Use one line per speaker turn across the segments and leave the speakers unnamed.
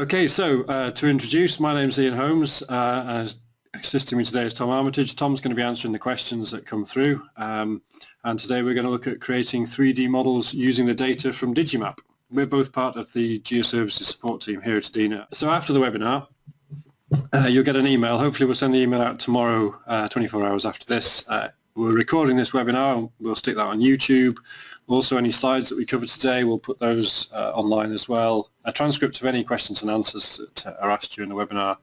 Okay, so uh, to introduce, my name's Ian Holmes. Uh, assisting me today is Tom Armitage. Tom's going to be answering the questions that come through. Um, and today we're going to look at creating 3D models using the data from Digimap. We're both part of the Geoservices support team here at EDINA. So after the webinar, uh, you'll get an email. Hopefully we'll send the email out tomorrow, uh, 24 hours after this. Uh, we're recording this webinar. We'll stick that on YouTube. Also, any slides that we covered today, we'll put those uh, online as well. A transcript of any questions and answers that are asked during the webinar.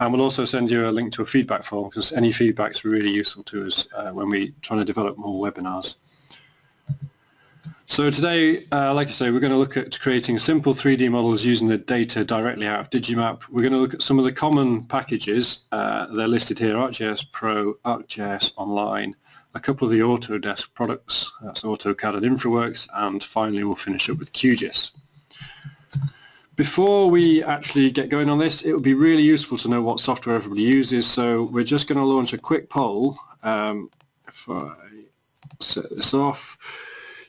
And we'll also send you a link to a feedback form because any feedback is really useful to us uh, when we're trying to develop more webinars. So today, uh, like I say, we're going to look at creating simple 3D models using the data directly out of Digimap. We're going to look at some of the common packages. Uh, they're listed here, ArcGIS Pro, ArcGIS Online, a couple of the Autodesk products, that's AutoCAD and InfraWorks, and finally we'll finish up with QGIS. Before we actually get going on this, it would be really useful to know what software everybody uses, so we're just going to launch a quick poll. Um, if I set this off,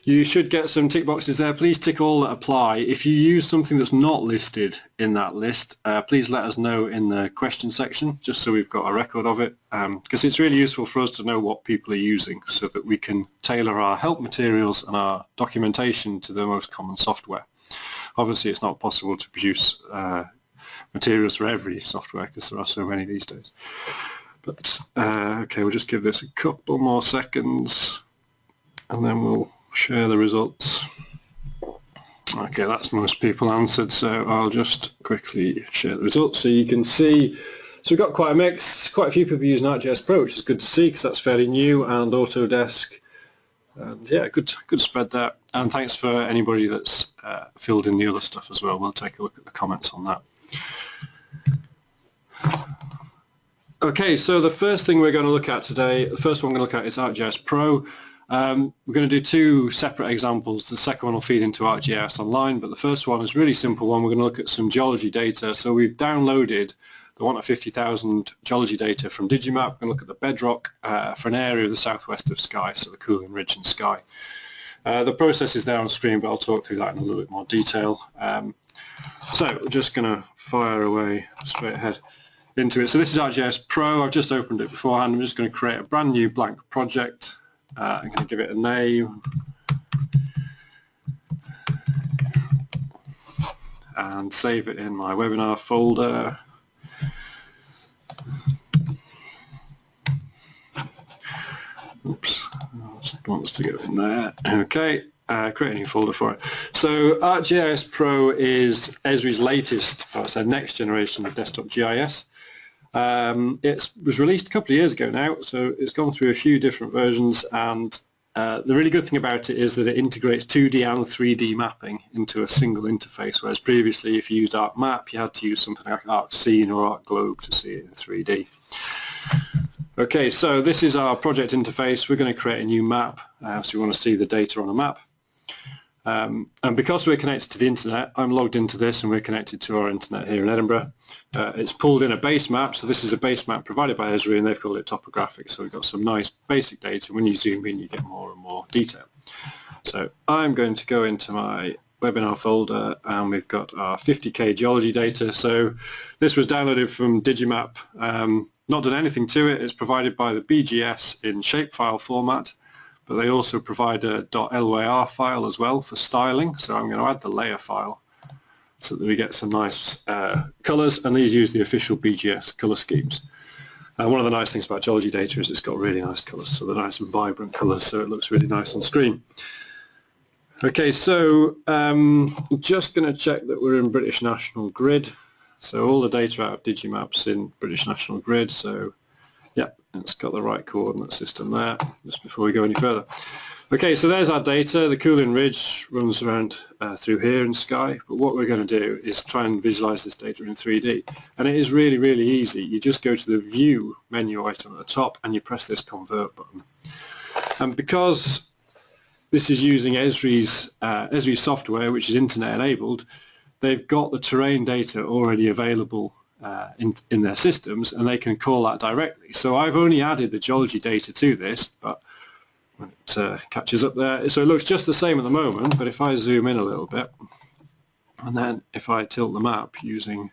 you should get some tick boxes there. Please tick all that apply. If you use something that's not listed in that list, uh, please let us know in the question section, just so we've got a record of it, because um, it's really useful for us to know what people are using so that we can tailor our help materials and our documentation to the most common software. Obviously, it's not possible to produce uh, materials for every software because there are so many these days. But, uh, okay, we'll just give this a couple more seconds and then we'll share the results. Okay, that's most people answered, so I'll just quickly share the results so you can see. So we've got quite a mix, quite a few people using ArcGIS Pro, which is good to see because that's fairly new, and Autodesk. And yeah, good, good spread there. And thanks for anybody that's uh, filled in the other stuff as well. We'll take a look at the comments on that. Okay, so the first thing we're going to look at today, the first one we're going to look at is ArcGIS Pro. Um, we're going to do two separate examples. The second one will feed into ArcGIS Online, but the first one is a really simple one. We're going to look at some geology data. So we've downloaded the one at 50,000 geology data from Digimap. We're going to look at the bedrock uh, for an area of the southwest of Skye, so the Cuillin Ridge and Skye. Uh, the process is there on screen, but I'll talk through that in a little bit more detail. Um, so we're just going to fire away straight ahead into it. So this is ArcGIS Pro. I've just opened it beforehand. I'm just going to create a brand new blank project. Uh, I'm going to give it a name. And save it in my webinar folder. Oops, wants to go in there. Okay, uh, create a new folder for it. So ArcGIS Pro is Esri's latest, or it's a next generation of desktop GIS. Um, it was released a couple of years ago now, so it's gone through a few different versions and uh, the really good thing about it is that it integrates 2D and 3D mapping into a single interface, whereas previously if you used ArcMap you had to use something like ArcScene or ArcGlobe to see it in 3D. Okay, so this is our project interface. We're going to create a new map, uh, so we want to see the data on a map. Um, and because we're connected to the internet, I'm logged into this and we're connected to our internet here in Edinburgh. Uh, it's pulled in a base map, so this is a base map provided by Esri and they've called it topographic, so we've got some nice basic data. When you zoom in, you get more and more detail. So I'm going to go into my webinar folder and we've got our 50k geology data. So this was downloaded from Digimap, um, not done anything to it. It's provided by the BGS in shapefile format but they also provide a .lyr file as well for styling. So I'm going to add the layer file so that we get some nice uh, colors, and these use the official BGS color schemes. And one of the nice things about geology data is it's got really nice colors, so they're nice and vibrant colors, so it looks really nice on screen. Okay, so um, just going to check that we're in British National Grid. So all the data out of Digimap's in British National Grid, so it's got the right coordinate system there, just before we go any further. Okay, so there's our data. The Cuillin Ridge runs around uh, through here in Skye, but what we're going to do is try and visualize this data in 3D. And it is really, really easy. You just go to the View menu item at the top and you press this Convert button. And because this is using Esri's, uh, Esri's software, which is internet enabled, they've got the terrain data already available uh, in, in their systems and they can call that directly. So I've only added the geology data to this, but when it uh, catches up there, so it looks just the same at the moment, but if I zoom in a little bit, and then if I tilt the map using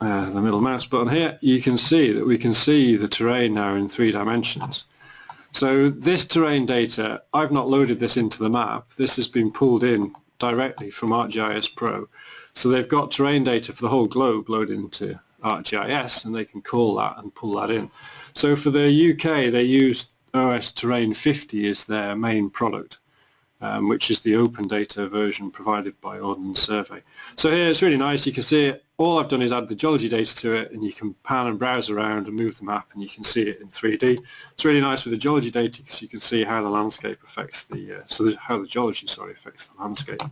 uh, the middle mouse button here, you can see that we can see the terrain now in three dimensions. So this terrain data, I've not loaded this into the map. This has been pulled in directly from ArcGIS Pro. So they've got terrain data for the whole globe loaded into ArcGIS and they can call that and pull that in. So for the UK, they use OS Terrain 50 as their main product um, which is the open data version provided by Ordnance Survey. So here it's really nice, you can see it, all I've done is add the geology data to it and you can pan and browse around and move the map and you can see it in 3D. It's really nice with the geology data because you can see how the landscape affects the, uh, so the, how the geology, sorry, affects the landscape.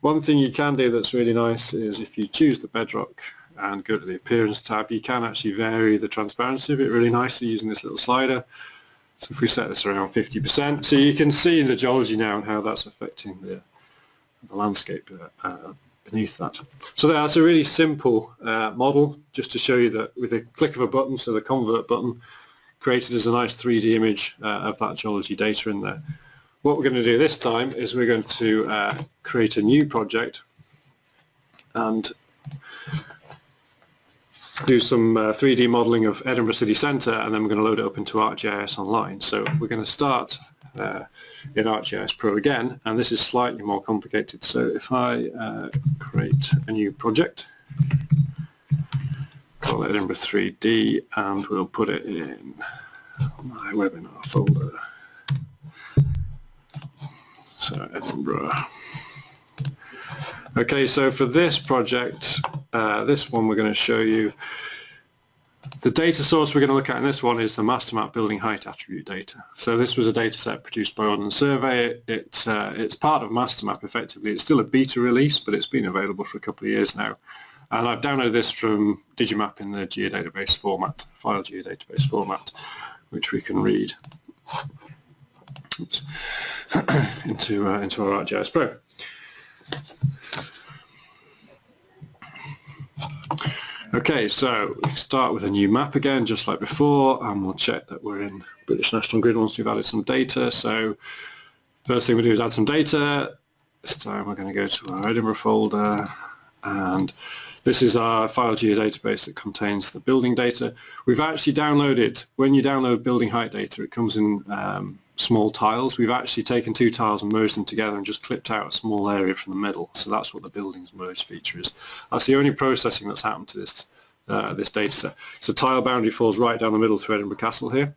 One thing you can do that's really nice is if you choose the bedrock and go to the appearance tab, you can actually vary the transparency of it really nicely using this little slider. So if we set this around 50%, so you can see the geology now and how that's affecting the, the landscape uh, uh, beneath that. So that's a really simple uh, model, just to show you that with a click of a button, so the convert button, created as a nice 3D image uh, of that geology data in there. What we're going to do this time is we're going to uh, create a new project and do some uh, 3D modeling of Edinburgh City Centre and then we're going to load it up into ArcGIS Online. So we're going to start uh, in ArcGIS Pro again and this is slightly more complicated. So if I uh, create a new project, call it Edinburgh 3D and we'll put it in my webinar folder. So Edinburgh Okay, so for this project, uh, this one we're going to show you, the data source we're going to look at in this one is the MasterMap building height attribute data. So this was a data set produced by Ordnance Survey. It's, uh, it's part of MasterMap effectively. It's still a beta release, but it's been available for a couple of years now. And I've downloaded this from Digimap in the geodatabase format, file geodatabase format, which we can read into, uh, into our ArcGIS Pro. Okay, so we start with a new map again, just like before, and we'll check that we're in British National Grid once we've added some data. So first thing we do is add some data. This time we're going to go to our Edinburgh folder, and this is our file geodatabase that contains the building data. We've actually downloaded, when you download building height data, it comes in um, small tiles. We've actually taken two tiles and merged them together and just clipped out a small area from the middle. So that's what the buildings merge feature is. That's the only processing that's happened to this uh, this data set. So tile boundary falls right down the middle through Edinburgh Castle here.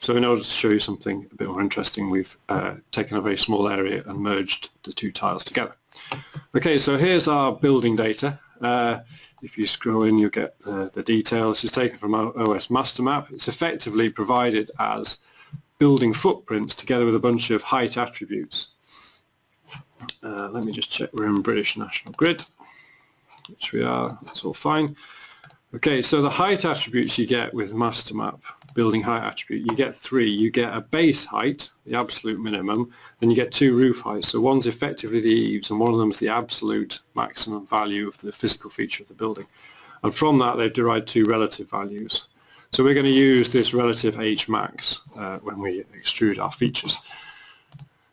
So in order to show you something a bit more interesting, we've uh, taken a very small area and merged the two tiles together. Okay, so here's our building data. Uh, if you scroll in, you'll get the, the detail. This is taken from OS Master Map. It's effectively provided as building footprints together with a bunch of height attributes. Uh, let me just check we're in British National Grid, which we are, that's all fine. Okay, so the height attributes you get with master map, building height attribute, you get three. You get a base height, the absolute minimum, and you get two roof heights. So one's effectively the eaves, and one of them is the absolute maximum value of the physical feature of the building. And from that, they've derived two relative values. So we're going to use this relative H max uh, when we extrude our features.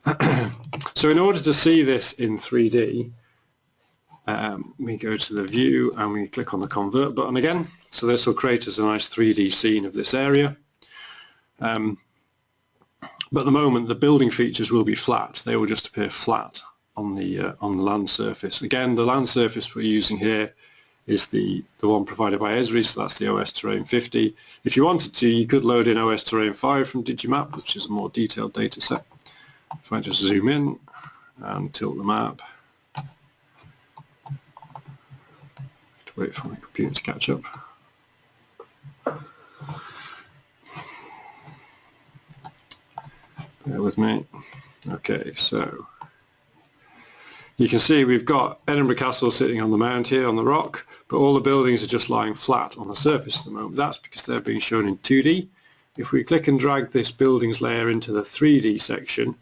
so in order to see this in 3D, um, we go to the view and we click on the convert button again. So this will create us a nice 3D scene of this area. Um, but at the moment the building features will be flat. They will just appear flat on the uh, on the land surface. Again, the land surface we're using here is the, the one provided by Esri, so that's the OS Terrain 50. If you wanted to, you could load in OS Terrain 5 from Digimap, which is a more detailed data set. If I just zoom in and tilt the map, I have to wait for my computer to catch up. Bear with me. Okay, so you can see we've got Edinburgh Castle sitting on the mound here on the rock, but all the buildings are just lying flat on the surface at the moment. That's because they're being shown in 2D. If we click and drag this buildings layer into the 3D section,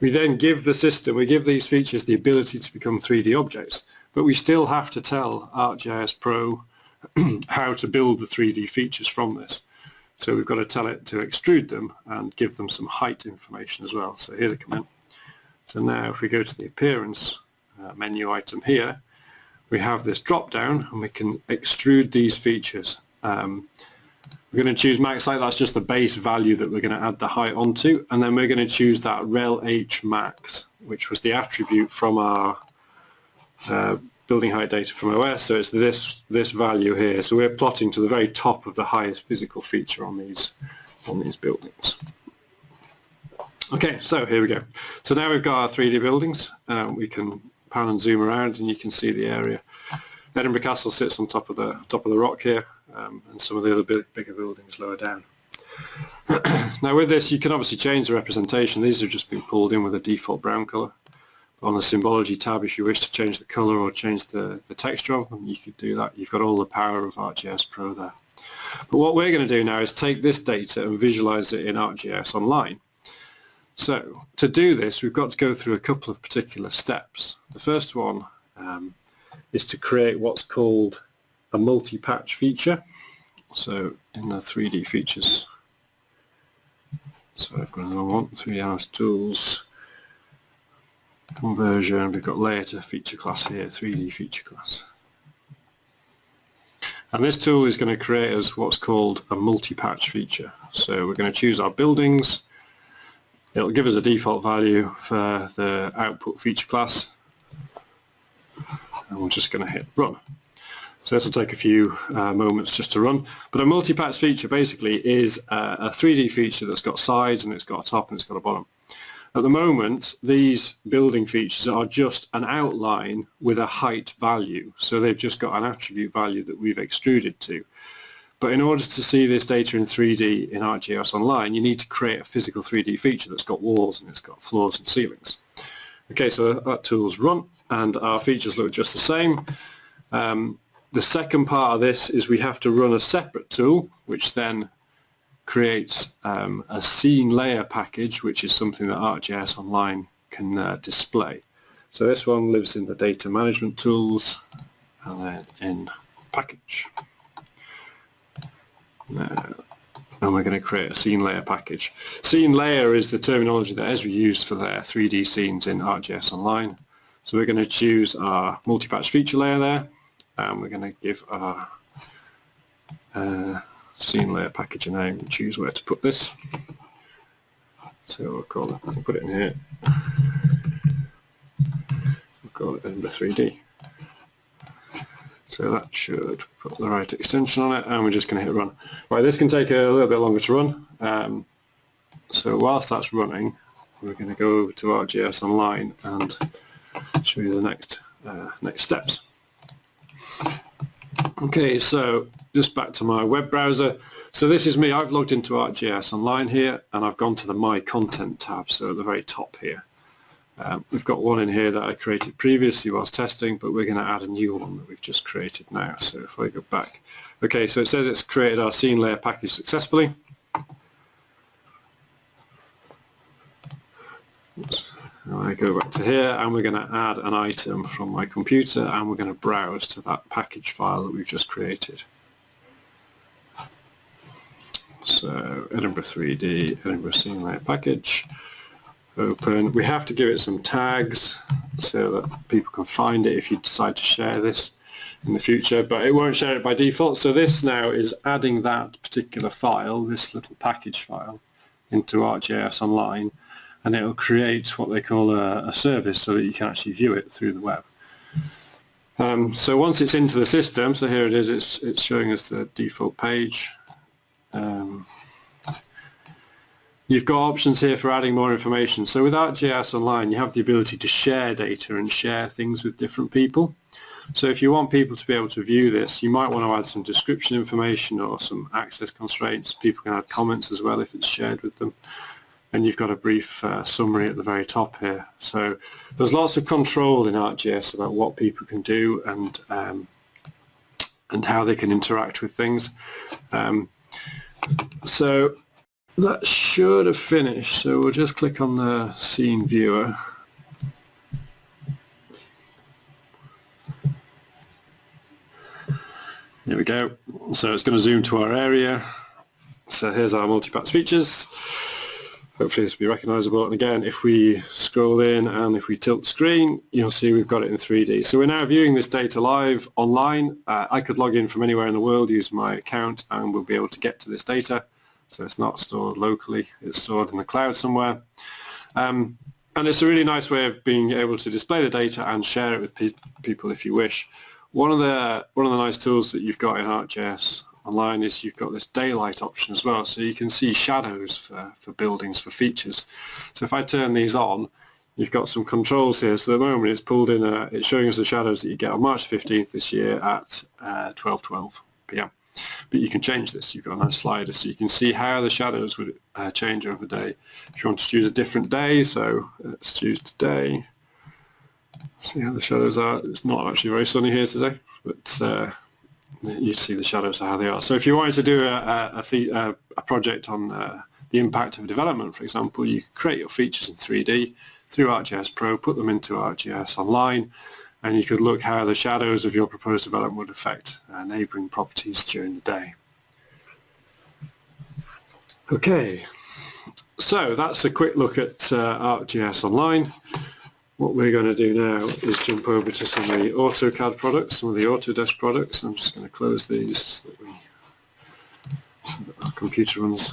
we then give the system, we give these features the ability to become 3D objects but we still have to tell ArcGIS Pro how to build the 3D features from this. So we've got to tell it to extrude them and give them some height information as well. So here they come in. So now if we go to the appearance uh, menu item here, we have this drop down and we can extrude these features. Um, we're going to choose max height, that's just the base value that we're going to add the height onto, and then we're going to choose that rel h max, which was the attribute from our uh, building height data from OS, so it's this this value here. So we're plotting to the very top of the highest physical feature on these on these buildings. Okay, so here we go. So now we've got our 3D buildings. Um, we can pan and zoom around, and you can see the area. Edinburgh Castle sits on top of the top of the rock here um, and some of the other big, bigger buildings lower down. now with this you can obviously change the representation. These have just been pulled in with a default brown colour. On the symbology tab if you wish to change the colour or change the, the texture of them you could do that. You've got all the power of ArcGIS Pro there. But what we're going to do now is take this data and visualize it in ArcGIS Online. So to do this we've got to go through a couple of particular steps. The first one um, is to create what's called a multi-patch feature. So in the 3D features, so I've got another one, 3ds tools, conversion, we've got layer to feature class here, 3D feature class. And this tool is going to create us what's called a multi-patch feature. So we're going to choose our buildings, it'll give us a default value for the output feature class, and we're just going to hit run. So this will take a few uh, moments just to run. But a multi-patch feature basically is uh, a 3D feature that's got sides and it's got a top and it's got a bottom. At the moment, these building features are just an outline with a height value. So they've just got an attribute value that we've extruded to. But in order to see this data in 3D in ArcGIS Online, you need to create a physical 3D feature that's got walls and it's got floors and ceilings. Okay, so that tool's run and our features look just the same. Um, the second part of this is we have to run a separate tool which then creates um, a scene layer package which is something that ArcGIS Online can uh, display. So this one lives in the data management tools and then in package. Now, and we're going to create a scene layer package. Scene layer is the terminology that Esri used for their 3D scenes in ArcGIS Online. So we're going to choose our multi-patch feature layer there and we're going to give our uh, scene layer package a name and choose where to put this. So we'll call it, put it in here. We'll call it Edinburgh 3D. So that should put the right extension on it and we're just going to hit run. Right, this can take a little bit longer to run. Um, so whilst that's running, we're going to go over to ArcGIS Online and show you the next uh, next steps. Okay, so just back to my web browser. So this is me, I've logged into ArcGIS Online here and I've gone to the My Content tab, so at the very top here. Um, we've got one in here that I created previously whilst testing, but we're going to add a new one that we've just created now. So if I go back. Okay, so it says it's created our scene layer package successfully. I go back to here and we're going to add an item from my computer and we're going to browse to that package file that we've just created. So Edinburgh 3D, Edinburgh Scene Layer Package, open. We have to give it some tags so that people can find it if you decide to share this in the future, but it won't share it by default. So this now is adding that particular file, this little package file, into ArcGIS Online and it will create what they call a, a, service so that you can actually view it through the web. Um, so once it's into the system, so here it is, it's, it's showing us the default page. Um, you've got options here for adding more information. So without ArcGIS Online, you have the ability to share data and share things with different people. So if you want people to be able to view this, you might want to add some description information or some access constraints. People can add comments as well if it's shared with them and you've got a brief uh, summary at the very top here. So there's lots of control in ArcGIS about what people can do and um, and how they can interact with things. Um, so that should have finished. So we'll just click on the scene viewer. Here we go. So it's going to zoom to our area. So here's our multi-patch features. Hopefully this will be recognisable. And again, if we scroll in and if we tilt screen, you'll see we've got it in 3D. So we're now viewing this data live online. Uh, I could log in from anywhere in the world, use my account, and we'll be able to get to this data. So it's not stored locally, it's stored in the cloud somewhere. Um, and it's a really nice way of being able to display the data and share it with pe people if you wish. One of the one of the nice tools that you've got in ArcGIS online is you've got this daylight option as well so you can see shadows for, for buildings for features so if I turn these on you've got some controls here so at the moment it's pulled in a, it's showing us the shadows that you get on March 15th this year at uh, 12.12 p.m. but you can change this. You've got a nice slider so you can see how the shadows would uh, change over the day. If you want to choose a different day so let's choose today. See how the shadows are. It's not actually very sunny here today but uh, you see the shadows are how they are. So if you wanted to do a, a, a project on uh, the impact of development, for example, you create your features in 3D through ArcGIS Pro, put them into ArcGIS Online, and you could look how the shadows of your proposed development would affect uh, neighbouring properties during the day. Okay, so that's a quick look at uh, ArcGIS Online. What we're going to do now is jump over to some of the AutoCAD products, some of the Autodesk products. I'm just going to close these so that, we, so that our computer runs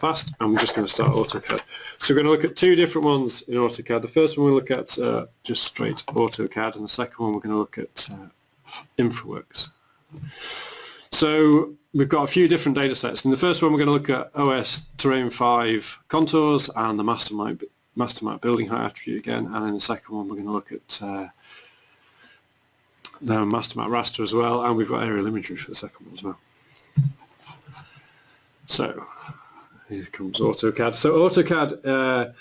fast. I'm just going to start AutoCAD. So we're going to look at two different ones in AutoCAD. The first one we'll look at uh, just straight AutoCAD and the second one we're going to look at uh, InfraWorks. So we've got a few different data sets. In the first one we're going to look at OS Terrain 5 contours and the Mastermap Mastermap building height attribute again, and in the second one we're going to look at uh, the Mastermap raster as well, and we've got aerial imagery for the second one as well. So here comes AutoCAD. So AutoCAD, uh,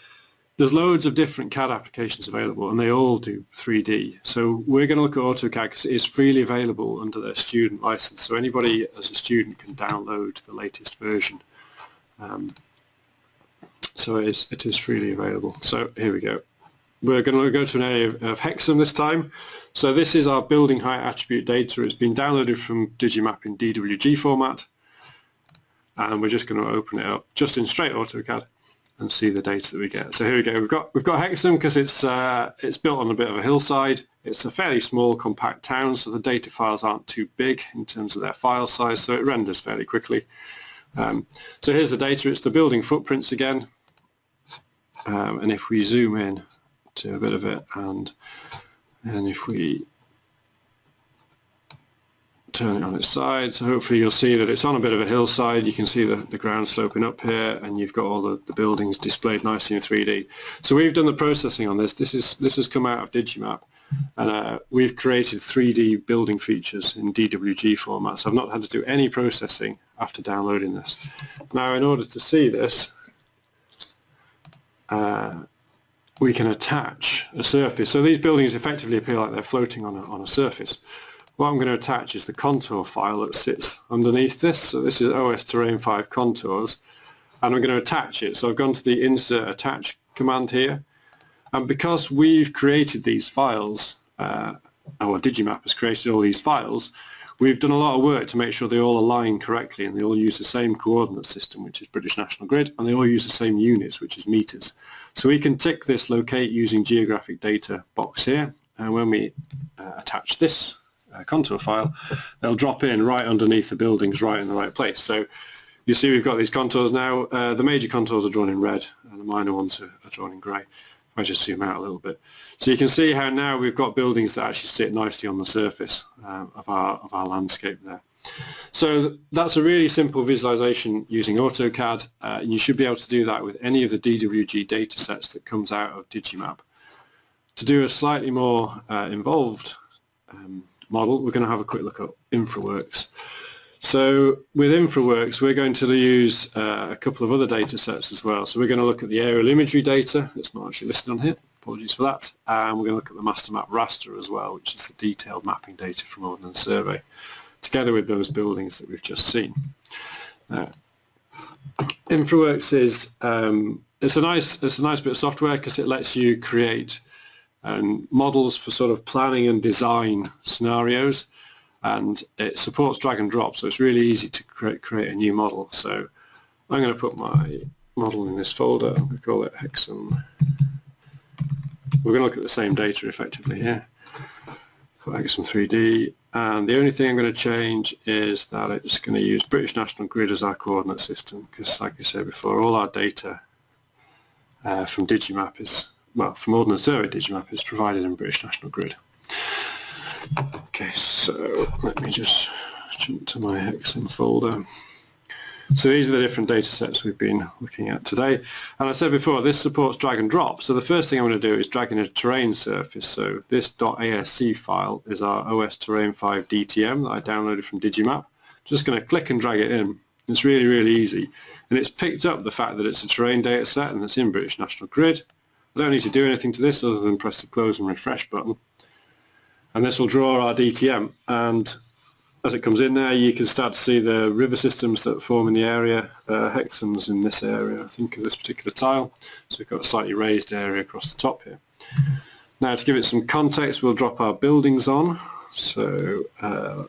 there's loads of different CAD applications available, and they all do 3D. So we're going to look at AutoCAD because it is freely available under their student license. So anybody as a student can download the latest version. Um, so it is, it is freely available. So here we go. We're going to go to an area of Hexham this time. So this is our building height attribute data. It's been downloaded from Digimap in DWG format. And we're just going to open it up just in straight AutoCAD and see the data that we get. So here we go. We've got we've got Hexham because it's uh, it's built on a bit of a hillside. It's a fairly small, compact town, so the data files aren't too big in terms of their file size, so it renders fairly quickly. Um, so here's the data. It's the building footprints again. Um, and if we zoom in to a bit of it and and if we turn it on its side. So hopefully you'll see that it's on a bit of a hillside. You can see the, the ground sloping up here and you've got all the, the buildings displayed nicely in 3D so we've done the processing on this. This is this has come out of Digimap. And uh, we've created 3D building features in DWG format. So I've not had to do any processing after downloading this. Now in order to see this uh, we can attach a surface. So these buildings effectively appear like they're floating on a, on a surface. What I'm going to attach is the contour file that sits underneath this. So this is OS Terrain 5 contours and I'm going to attach it. So I've gone to the insert attach command here and because we've created these files, uh, our Digimap has created all these files, We've done a lot of work to make sure they all align correctly and they all use the same coordinate system, which is British National Grid, and they all use the same units, which is meters. So we can tick this locate using geographic data box here, and when we uh, attach this uh, contour file, they'll drop in right underneath the buildings, right in the right place. So you see we've got these contours now. Uh, the major contours are drawn in red, and the minor ones are, are drawn in grey. If I just zoom out a little bit. So you can see how now we've got buildings that actually sit nicely on the surface um, of, our, of our landscape there. So that's a really simple visualization using AutoCAD uh, and you should be able to do that with any of the DWG data sets that comes out of Digimap. To do a slightly more uh, involved um, model, we're going to have a quick look at InfraWorks. So with InfraWorks, we're going to use uh, a couple of other data sets as well. So we're going to look at the aerial imagery data. It's not actually listed on here. Apologies for that. And we're going to look at the master map raster as well, which is the detailed mapping data from Ordnance Survey, together with those buildings that we've just seen. Uh, InfraWorks is um, it's a nice it's a nice bit of software because it lets you create um, models for sort of planning and design scenarios and it supports drag and drop so it's really easy to create, create a new model so I'm going to put my model in this folder. We call it Hexham. We're going to look at the same data effectively here. So Hexham 3D. And the only thing I'm going to change is that it's going to use British National Grid as our coordinate system because like I said before, all our data uh, from Digimap is, well, from Ordnance Survey Digimap is provided in British National Grid. Okay, so let me just jump to my Hexham folder. So these are the different data sets we've been looking at today. And I said before, this supports drag and drop. So the first thing I'm going to do is drag in a terrain surface. So this .asc file is our OS Terrain 5 DTM that I downloaded from Digimap. Just going to click and drag it in. It's really, really easy. And it's picked up the fact that it's a terrain data set and it's in British National Grid. I don't need to do anything to this other than press the close and refresh button. And this will draw our DTM. And as it comes in there, you can start to see the river systems that form in the area. Uh, Hexham's in this area, I think, of this particular tile. So we've got a slightly raised area across the top here. Now, to give it some context, we'll drop our buildings on. So uh,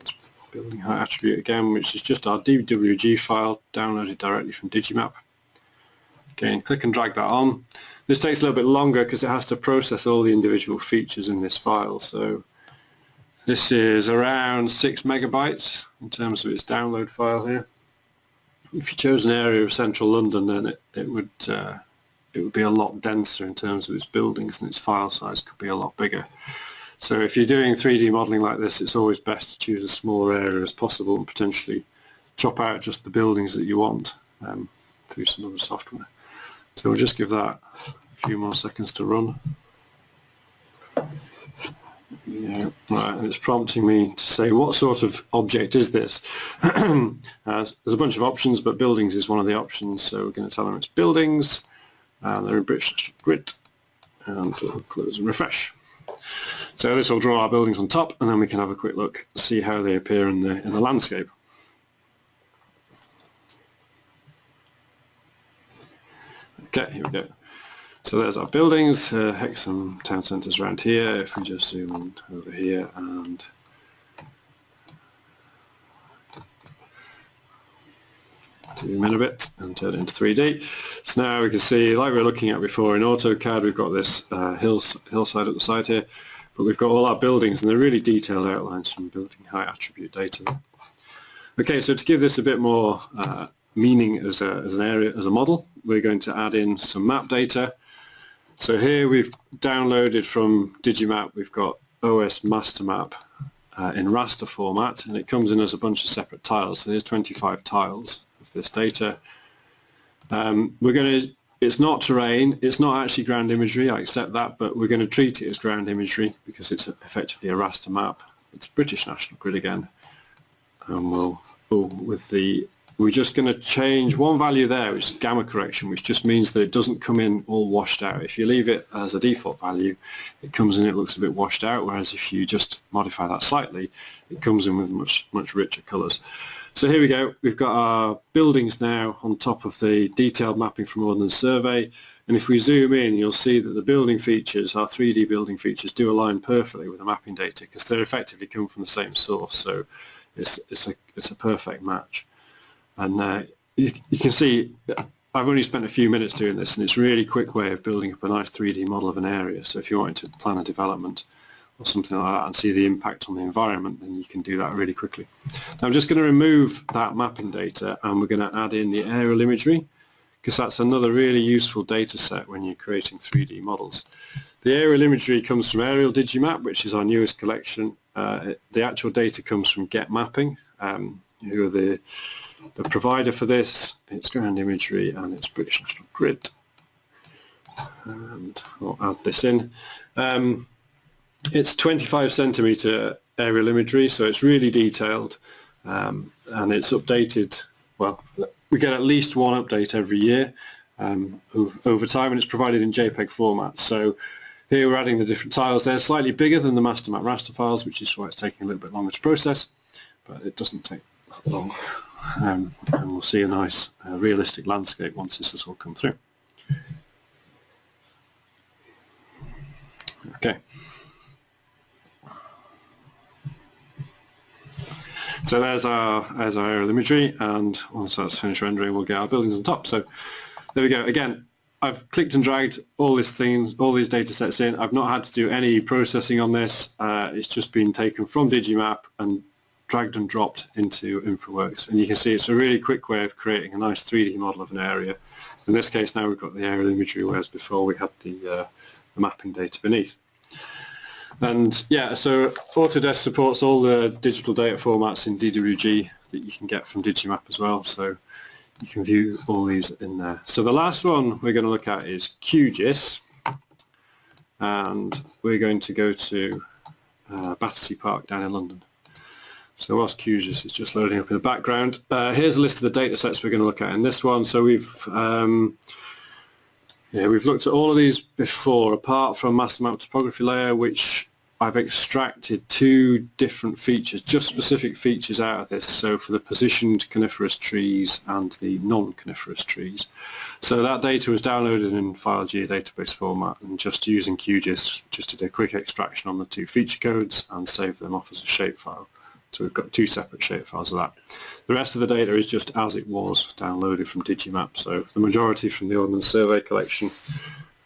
building height attribute again, which is just our DWG file downloaded directly from Digimap. Again, click and drag that on. This takes a little bit longer because it has to process all the individual features in this file. So this is around 6 megabytes in terms of its download file here. If you chose an area of central London then it, it would uh, it would be a lot denser in terms of its buildings and its file size could be a lot bigger. So if you're doing 3D modelling like this it's always best to choose a smaller area as possible and potentially chop out just the buildings that you want um, through some other software. So we'll just give that a few more seconds to run. Yeah, right, it's prompting me to say what sort of object is this? uh, there's a bunch of options, but buildings is one of the options, so we're going to tell them it's buildings, and they're in British Grid, and we'll close and refresh. So this will draw our buildings on top, and then we can have a quick look, see how they appear in the, in the landscape. Okay, here we go. So there's our buildings, uh, Hexham town centres around here. If we just zoom over here and zoom in a bit and turn it into 3D. So now we can see, like we were looking at before in AutoCAD, we've got this uh, hills, hillside at the side here, but we've got all our buildings and they're really detailed outlines from building height attribute data. Okay, so to give this a bit more uh, meaning as, a, as an area, as a model, we're going to add in some map data so here we've downloaded from Digimap, we've got OS master map uh, in raster format and it comes in as a bunch of separate tiles. So there's 25 tiles of this data. Um, we're going to, it's not terrain, it's not actually ground imagery, I accept that, but we're going to treat it as ground imagery because it's effectively a raster map. It's British National Grid again. And we'll, oh, with the we're just going to change one value there, which is gamma correction, which just means that it doesn't come in all washed out. If you leave it as a default value, it comes in, it looks a bit washed out, whereas if you just modify that slightly, it comes in with much, much richer colours. So here we go, we've got our buildings now on top of the detailed mapping from Ordnance Survey, and if we zoom in, you'll see that the building features, our 3D building features, do align perfectly with the mapping data because they're effectively coming from the same source, so it's, it's, a, it's a perfect match. And uh, you, you, can see I've only spent a few minutes doing this and it's a really quick way of building up a nice 3D model of an area. So if you wanted to plan a development or something like that and see the impact on the environment, then you can do that really quickly. Now I'm just going to remove that mapping data and we're going to add in the aerial imagery because that's another really useful data set when you're creating 3D models. The aerial imagery comes from Aerial Digimap, which is our newest collection. Uh, the actual data comes from Getmapping, um, who are the the provider for this, it's ground imagery and it's British National Grid. And I'll add this in. Um, it's 25 centimeter aerial imagery, so it's really detailed um, and it's updated, well, we get at least one update every year um, over time and it's provided in JPEG format. So here we're adding the different tiles. They're slightly bigger than the master map raster files, which is why it's taking a little bit longer to process, but it doesn't take long um, and we'll see a nice uh, realistic landscape once this has all come through. Okay. So there's our, there's our aerial imagery and once that's finished rendering we'll get our buildings on top. So there we go. Again, I've clicked and dragged all these things, all these data sets in. I've not had to do any processing on this. Uh, it's just been taken from Digimap and dragged and dropped into InfraWorks. And you can see it's a really quick way of creating a nice 3D model of an area. In this case now we've got the aerial imagery, whereas before we had the, uh, the mapping data beneath. And yeah, so Autodesk supports all the digital data formats in DWG that you can get from Digimap as well. So you can view all these in there. So the last one we're going to look at is QGIS. And we're going to go to uh, Battersea Park down in London. So whilst QGIS is just loading up in the background, uh, here's a list of the data sets we're going to look at in this one. So we've um, yeah, we've looked at all of these before, apart from master map topography layer, which I've extracted two different features, just specific features out of this, so for the positioned coniferous trees and the non-coniferous trees. So that data was downloaded in file geodatabase format and just using QGIS just did a quick extraction on the two feature codes and saved them off as a shapefile. So we've got two separate shapefiles of that. The rest of the data is just as it was downloaded from Digimap, so the majority from the Ordnance Survey collection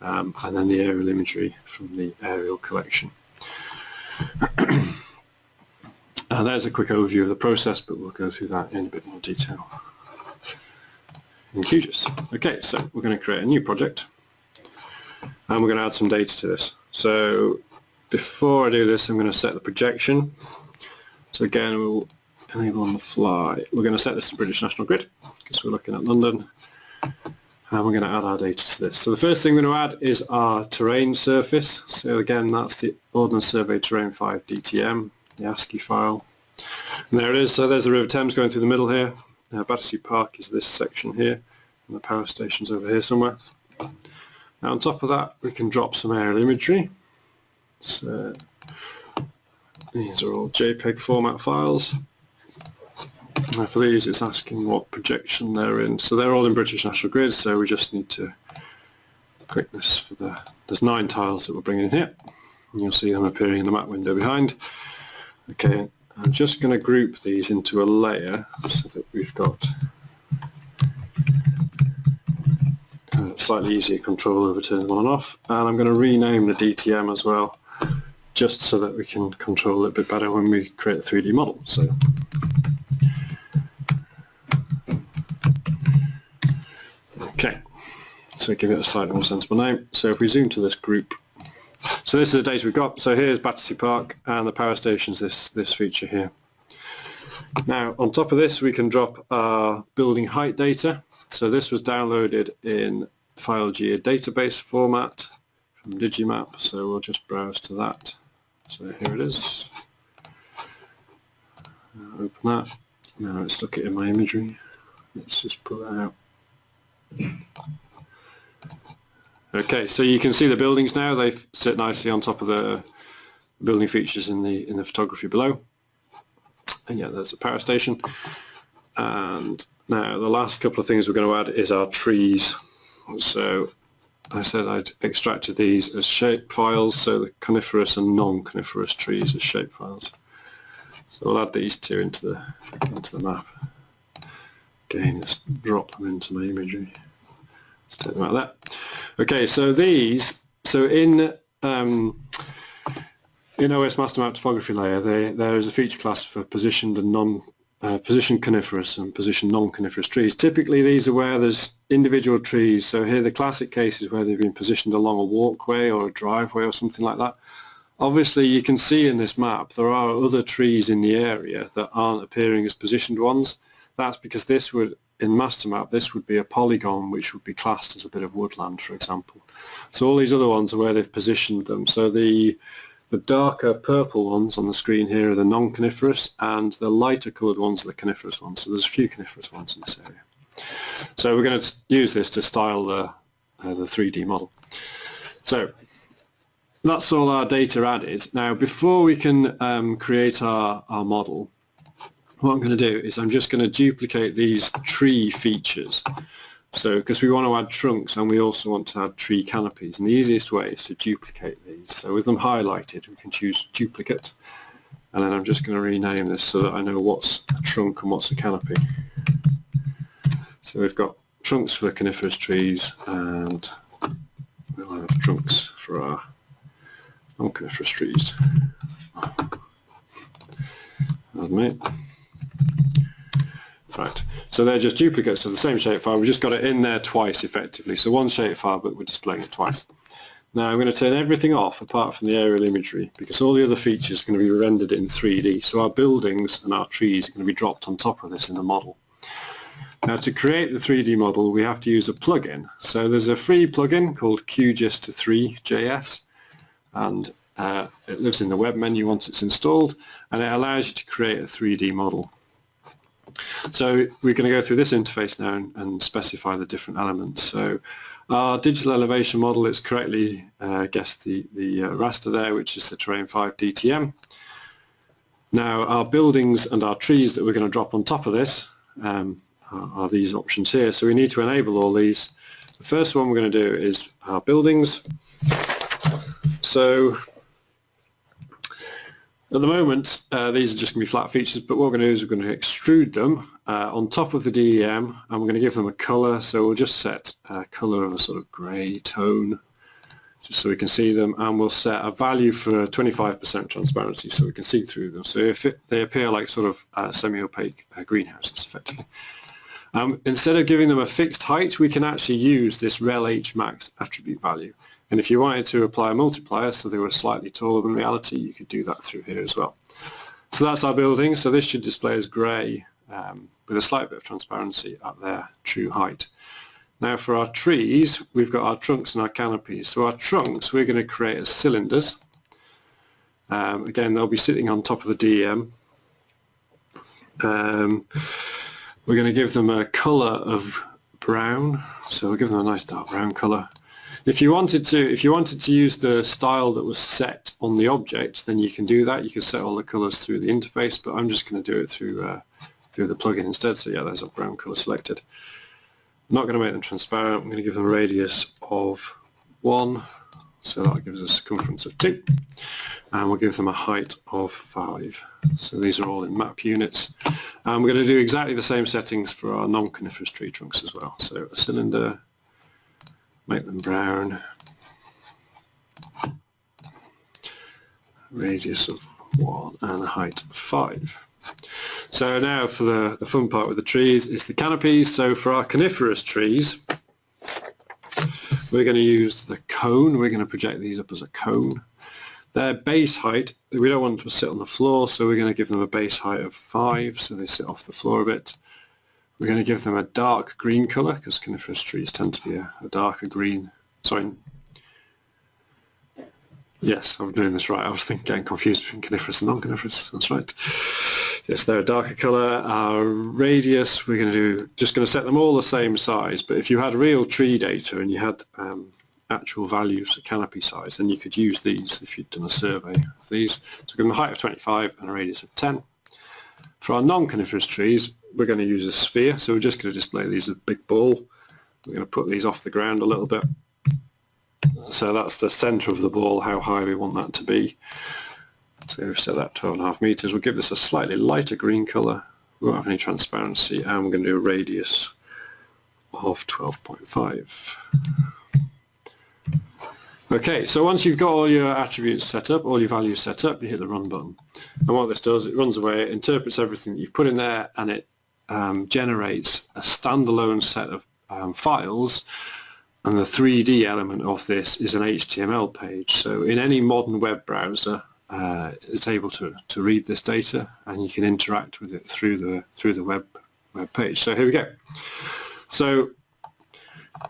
um, and then the aerial imagery from the aerial collection. uh, there's a quick overview of the process, but we'll go through that in a bit more detail in QGIS. Okay, so we're going to create a new project and we're going to add some data to this. So before I do this, I'm going to set the projection. So again, we'll enable on the fly. We're going to set this to British National Grid because we're looking at London and we're going to add our data to this. So the first thing we're going to add is our terrain surface. So again, that's the Ordnance Survey Terrain 5 DTM, the ASCII file. And there it is. So there's the River Thames going through the middle here. Now Battersea Park is this section here, and the power station's over here somewhere. Now on top of that, we can drop some aerial imagery. So these are all JPEG format files. Now for these it's asking what projection they're in. So they're all in British National Grid, so we just need to click this for the, there's nine tiles that we're bringing in here. And you'll see them appearing in the map window behind. Okay, I'm just going to group these into a layer so that we've got uh, slightly easier control over turning them on and off. And I'm going to rename the DTM as well, just so that we can control it a bit better when we create a 3D model. So Okay, so give it a slightly more sensible name. So if we zoom to this group, so this is the data we've got. So here's Battersea Park and the power station's this, this feature here. Now on top of this we can drop our building height data. So this was downloaded in file geodatabase format from Digimap, so we'll just browse to that. So here it is. Open that. Now it's stuck it in my imagery. Let's just pull that out. Okay, so you can see the buildings now. They sit nicely on top of the building features in the in the photography below. And yeah, there's a power station. And now the last couple of things we're going to add is our trees. So I said I'd extracted these as shape files, so the coniferous and non-coniferous trees as shape files. So we'll add these two into the into the map. Again, let's drop them into my imagery. Let's take them out. Okay, so these, so in um, in OS Master Map topography layer, they, there is a feature class for positioned and non uh, positioned coniferous and positioned non-coniferous trees. Typically, these are where there's individual trees. So here, the classic case is where they've been positioned along a walkway or a driveway or something like that. Obviously, you can see in this map there are other trees in the area that aren't appearing as positioned ones. That's because this would, in master map, this would be a polygon which would be classed as a bit of woodland, for example. So all these other ones are where they've positioned them. So the the darker purple ones on the screen here are the non-coniferous and the lighter coloured ones are the coniferous ones. So there's a few coniferous ones in this area. So we're going to use this to style the, uh, the 3D model. So that's all our data added. Now before we can um, create our, our model, what I'm going to do is I'm just going to duplicate these tree features. So because we want to add trunks and we also want to add tree canopies and the easiest way is to duplicate these. So with them highlighted we can choose duplicate and then I'm just going to rename this so that I know what's a trunk and what's a canopy. So we've got trunks for coniferous trees and we'll have trunks for our non-coniferous trees. Admit. Right, so they're just duplicates of the same shapefile. We've just got it in there twice effectively. So one shapefile, but we're displaying it twice. Now I'm going to turn everything off apart from the aerial imagery because all the other features are going to be rendered in 3D. So our buildings and our trees are going to be dropped on top of this in the model. Now to create the 3D model we have to use a plugin. So there's a free plugin called QGIS3JS and uh, it lives in the web menu once it's installed and it allows you to create a 3D model. So we're going to go through this interface now and, and specify the different elements. So our digital elevation model is correctly uh, guessed the, the uh, raster there, which is the Terrain 5 DTM. Now our buildings and our trees that we're going to drop on top of this um, are, are, these options here. So we need to enable all these. The first one we're going to do is our buildings. So at the moment, uh, these are just going to be flat features, but what we're going to do is we're going to extrude them uh, on top of the DEM, and we're going to give them a color. So we'll just set a color of a sort of gray tone, just so we can see them, and we'll set a value for 25% transparency, so we can see through them. So if it, they appear like sort of uh, semi-opaque uh, greenhouses, effectively. Um, instead of giving them a fixed height, we can actually use this rel h max attribute value. And if you wanted to apply a multiplier so they were slightly taller than reality, you could do that through here as well. So that's our building. So this should display as grey um, with a slight bit of transparency at their true height. Now for our trees, we've got our trunks and our canopies. So our trunks we're going to create as cylinders. Um, again, they'll be sitting on top of the DEM. Um, we're going to give them a colour of brown. So we'll give them a nice dark brown colour. If you wanted to, if you wanted to use the style that was set on the object, then you can do that. You can set all the colors through the interface, but I'm just going to do it through uh, through the plugin instead. So yeah, there's a brown color selected. I'm not going to make them transparent. I'm going to give them a radius of one, so that gives us a circumference of two, and we'll give them a height of five. So these are all in map units. And we're going to do exactly the same settings for our non-coniferous tree trunks as well. So a cylinder make them brown. Radius of 1 and a height of 5. So now for the, the fun part with the trees is the canopies. So for our coniferous trees, we're going to use the cone. We're going to project these up as a cone. Their base height, we don't want them to sit on the floor, so we're going to give them a base height of 5, so they sit off the floor a bit. We're going to give them a dark green colour because coniferous trees tend to be a, a darker green. Sorry. Yes, I'm doing this right. I was thinking, getting confused between coniferous and non-coniferous. That's right. Yes, they're a darker colour. Our radius, we're going to do, just going to set them all the same size. But if you had real tree data and you had um, actual values for canopy size, then you could use these if you'd done a survey of these. So give them a height of 25 and a radius of 10. For our non-coniferous trees, we're going to use a sphere, so we're just going to display these as a big ball. We're going to put these off the ground a little bit. So that's the centre of the ball, how high we want that to be. So we've set that 12.5 metres. We'll give this a slightly lighter green colour. We won't have any transparency, and we're going to do a radius of 12.5. Okay, so once you've got all your attributes set up, all your values set up, you hit the run button. And what this does, it runs away, it interprets everything that you've put in there, and it um, generates a standalone set of um, files and the 3D element of this is an HTML page. So in any modern web browser, uh, it's able to, to read this data and you can interact with it through the through the web web page. So here we go. So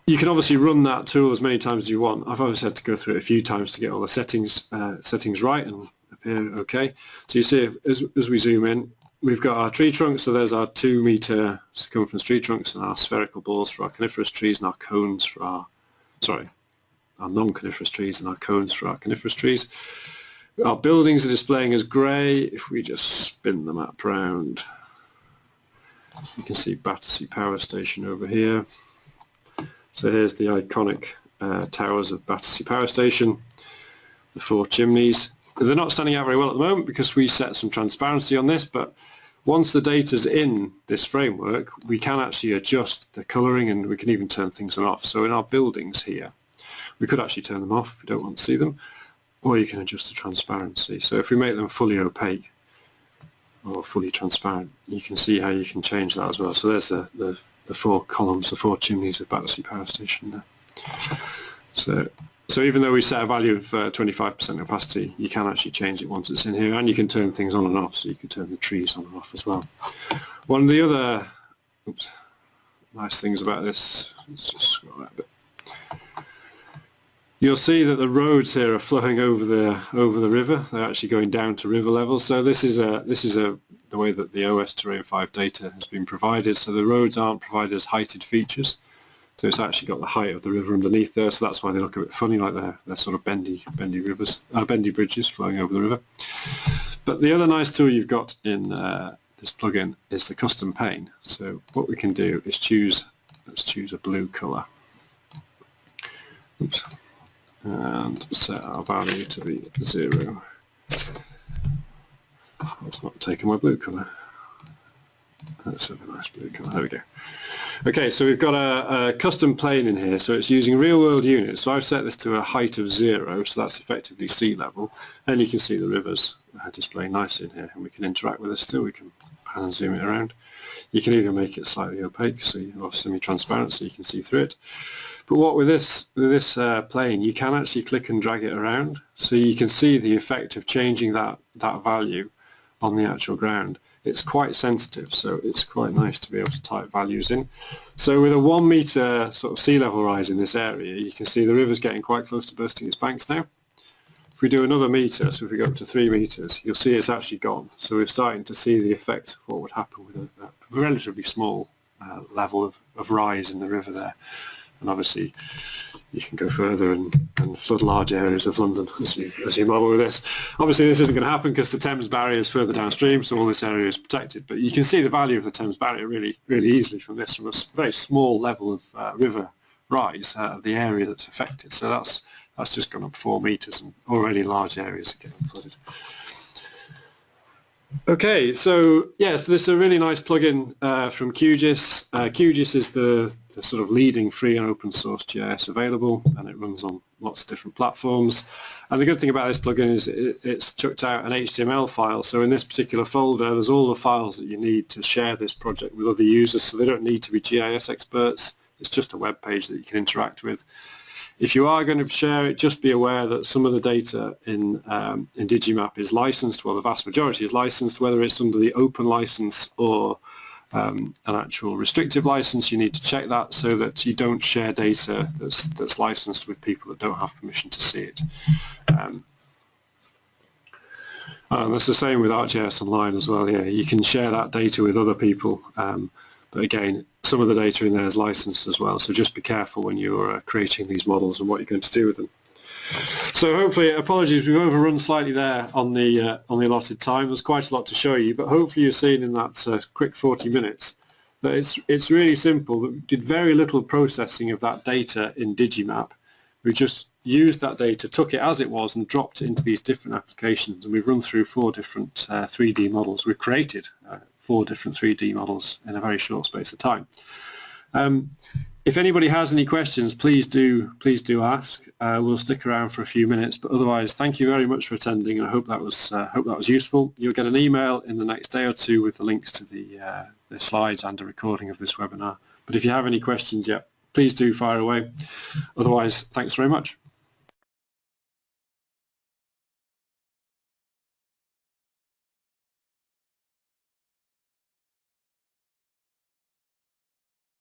you can obviously run that tool as many times as you want. I've obviously had to go through it a few times to get all the settings uh, settings right and appear okay. So you see if, as, as we zoom in, we've got our tree trunks, so there's our two meter circumference tree trunks and our spherical balls for our coniferous trees and our cones for our, sorry, our non-coniferous trees and our cones for our coniferous trees. Our buildings are displaying as grey. If we just spin the map around, you can see Battersea Power Station over here. So here's the iconic uh, towers of Battersea Power Station, the four chimneys. They're not standing out very well at the moment because we set some transparency on this, but once the data's in this framework, we can actually adjust the colouring and we can even turn things on off. So in our buildings here, we could actually turn them off if we don't want to see them, or you can adjust the transparency. So if we make them fully opaque or fully transparent, you can see how you can change that as well. So there's the, the, the four columns, the four chimneys of Battersea Power Station there. So so even though we set a value of 25% uh, opacity, you can actually change it once it's in here, and you can turn things on and off, so you can turn the trees on and off as well. One of the other oops, nice things about this, let's just scroll that bit. You'll see that the roads here are flowing over the over the river. They're actually going down to river level. So this is a this is a the way that the OS Terrain 5 data has been provided. So the roads aren't provided as heighted features. So it's actually got the height of the river underneath there, so that's why they look a bit funny, like they're, they're sort of bendy, bendy rivers, uh, bendy bridges flowing over the river. But the other nice tool you've got in uh, this plugin is the custom plane. So what we can do is choose, let's choose a blue colour. Oops. And set our value to be zero. It's not taking my blue colour. Have a nice blue colour. There we go. Okay, so we've got a, a, custom plane in here, so it's using real-world units. So I've set this to a height of zero, so that's effectively sea level, and you can see the rivers display nicely in here, and we can interact with this still. We can pan and zoom it around. You can even make it slightly opaque, so you, or semi-transparent, so you can see through it. But what with this with this uh, plane, you can actually click and drag it around, so you can see the effect of changing that that value on the actual ground it's quite sensitive so it's quite nice to be able to type values in. So with a one metre sort of sea level rise in this area you can see the river's getting quite close to bursting its banks now. If we do another metre, so if we go up to three metres, you'll see it's actually gone. So we're starting to see the effect of what would happen with a, a relatively small uh, level of, of rise in the river there. And obviously you can go further and, and flood large areas of London as you, as you model with this. Obviously this isn't going to happen because the Thames barrier is further downstream so all this area is protected but you can see the value of the Thames barrier really really easily from this from a very small level of uh, river rise uh, of the area that's affected so that's that's just gone up four metres and already large areas are getting flooded. Okay, so yeah, so this is a really nice plugin uh, from QGIS. Uh, QGIS is the, the, sort of leading free and open source GIS available, and it runs on lots of different platforms. And the good thing about this plugin is it, it's chucked out an HTML file. So in this particular folder, there's all the files that you need to share this project with other users. So they don't need to be GIS experts. It's just a web page that you can interact with. If you are going to share it, just be aware that some of the data in, um, in Digimap is licensed, well the vast majority is licensed, whether it's under the open license or um, an actual restrictive license, you need to check that so that you don't share data that's, that's licensed with people that don't have permission to see it. Um, that's the same with ArcGIS Online as well, yeah, you can share that data with other people, um, but again, some of the data in there is licensed as well, so just be careful when you're uh, creating these models and what you're going to do with them. So hopefully, apologies, we've overrun slightly there on the uh, on the allotted time. There's quite a lot to show you, but hopefully you've seen in that uh, quick 40 minutes that it's it's really simple. We did very little processing of that data in Digimap. We just used that data, took it as it was, and dropped it into these different applications. And we've run through four different uh, 3D models. We've created uh, four different 3D models in a very short space of time. Um, if anybody has any questions, please do please do ask. Uh, we'll stick around for a few minutes, but otherwise, thank you very much for attending, and I hope that was uh, hope that was useful. You'll get an email in the next day or two with the links to the, uh, the slides and a recording of this webinar. But if you have any questions yet, please do fire away. Otherwise, thanks very much.